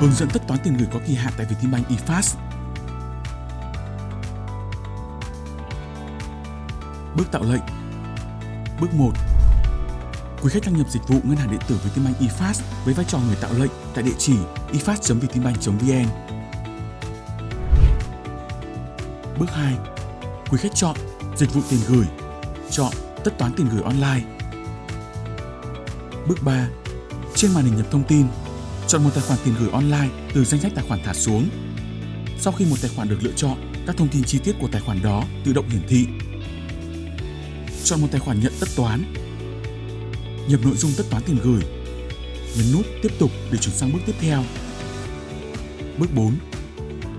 Hướng dẫn tất toán tiền gửi có kỳ hạn tại Vietinbank eFast. Bước tạo lệnh. Bước 1 Quý khách đăng nhập dịch vụ ngân hàng điện tử Vietinbank eFast với vai trò người tạo lệnh tại địa chỉ efast.vietinbank.vn. Bước 2 Quý khách chọn Dịch vụ tiền gửi, Chọn Tất toán tiền gửi online. Bước 3 Trên màn hình nhập thông tin Chọn một tài khoản tiền gửi online từ danh sách tài khoản thả xuống. Sau khi một tài khoản được lựa chọn, các thông tin chi tiết của tài khoản đó tự động hiển thị. Chọn một tài khoản nhận tất toán. Nhập nội dung tất toán tiền gửi. Nhấn nút Tiếp tục để chuyển sang bước tiếp theo. Bước 4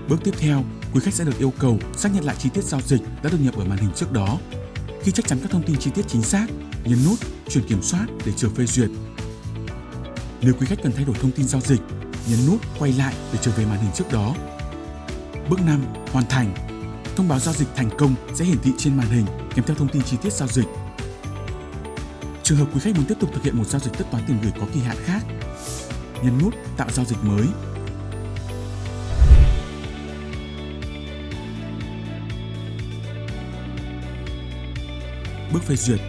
Bước tiếp theo, quý khách sẽ được yêu cầu xác nhận lại chi tiết giao dịch đã được nhập ở màn hình trước đó. Khi chắc chắn các thông tin chi tiết chính xác, nhấn nút Chuyển kiểm soát để chờ phê duyệt nếu quý khách cần thay đổi thông tin giao dịch, nhấn nút quay lại để trở về màn hình trước đó. Bước 5. Hoàn thành. Thông báo giao dịch thành công sẽ hiển thị trên màn hình kèm theo thông tin chi tiết giao dịch. Trường hợp quý khách muốn tiếp tục thực hiện một giao dịch tất toán tiền gửi có kỳ hạn khác, nhấn nút tạo giao dịch mới. Bước phê duyệt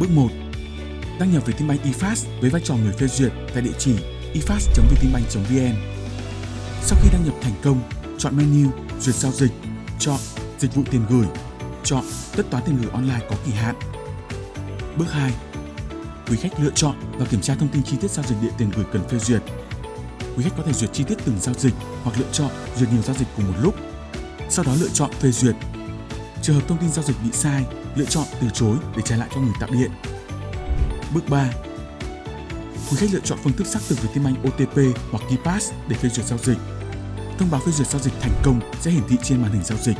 Bước 1 đăng nhập Vietinbank eFast với vai trò người phê duyệt tại địa chỉ efast.vietinbank.vn. Sau khi đăng nhập thành công, chọn menu Duyệt giao dịch, chọn Dịch vụ tiền gửi, chọn Tất toán tiền gửi online có kỳ hạn. Bước 2. Quý khách lựa chọn và kiểm tra thông tin chi tiết giao dịch điện tiền gửi cần phê duyệt. Quý khách có thể duyệt chi tiết từng giao dịch hoặc lựa chọn duyệt nhiều giao dịch cùng một lúc. Sau đó lựa chọn phê duyệt. Trường hợp thông tin giao dịch bị sai, lựa chọn từ chối để trả lại cho người tạo điện Bước 3 Quý khách lựa chọn phương thức xác thực về tin anh OTP hoặc KeyPass để phê duyệt giao dịch. Thông báo phê duyệt giao dịch thành công sẽ hiển thị trên màn hình giao dịch.